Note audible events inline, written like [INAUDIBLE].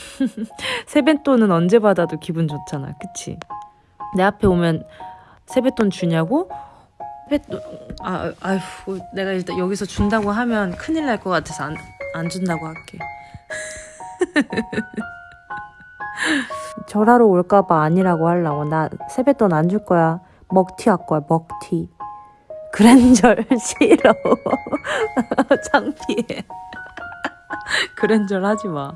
[LAUGHS] 세뱃돈은 언제 받아도 기분 좋잖아. 그치? 내 앞에 오면 세뱃돈 주냐고? 세뱃돈, 아, 아휴, 내가 일단 여기서 준다고 하면 큰일 날 것 같아서 안, 안 준다고 할게. [LAUGHS] 절하러 올까봐 아니라고 하려고. 나 세뱃돈 안 줄 거야. 먹튀 할 거야, 먹튀. 그랜절 [LAUGHS] 싫어. 창피해. 그랜절 하지 마.